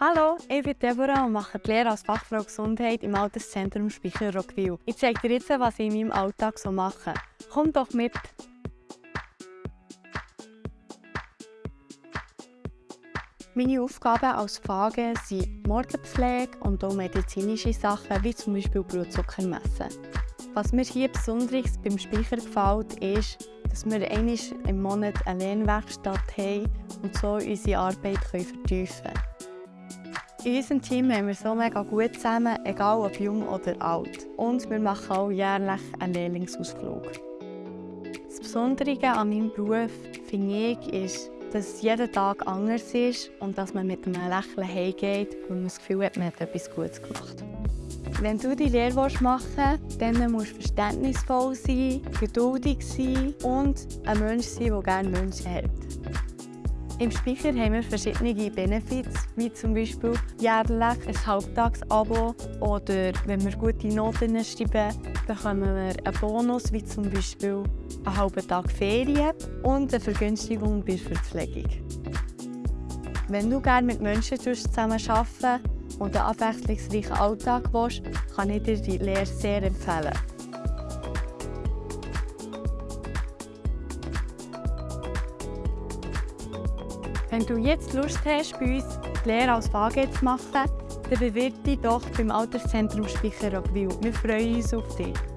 Hallo, ich bin Deborah und mache die Lehre als Fachfrau Gesundheit im Alterszentrum Speicher Rockwil. Ich zeige dir jetzt, was ich in meinem Alltag so mache. Komm doch mit! Meine Aufgaben als Fage sind Morgenpflege und auch medizinische Sachen, wie zum Beispiel Blutzucker messen. Was mir hier besonders beim Speicher gefällt, ist, dass wir einmal im Monat eine Lernwerkstatt haben und so unsere Arbeit vertiefen können. In unserem Team haben wir so mega gut zusammen, egal ob jung oder alt. Und wir machen auch jährlich einen Lehrlingsausflug. Das Besondere an meinem Beruf, finde ich, ist, dass es jeden Tag anders ist und dass man mit einem Lächeln heimgeht, weil man das Gefühl hat, man hat etwas Gutes gemacht. Wenn du die Lehre machen willst, dann musst du verständnisvoll sein, geduldig sein und ein Mensch sein, der gerne Menschen hat. Im Speicher haben wir verschiedene Benefits, wie zum Beispiel jährlich ein Halbtagsabo oder wenn wir gute Noten schreiben, bekommen wir einen Bonus, wie zum Beispiel einen halben Tag Ferien und eine Vergünstigung bei der Verpflegung. Wenn du gerne mit Menschen zusammen arbeiten und einen abwechslungsreichen Alltag willst, kann ich dir die Lehre sehr empfehlen. Wenn du jetzt Lust hast, bei uns die Lehre als VG zu machen, dann bewirb dich doch beim Alterszentrum Speicher Wir freuen uns auf dich.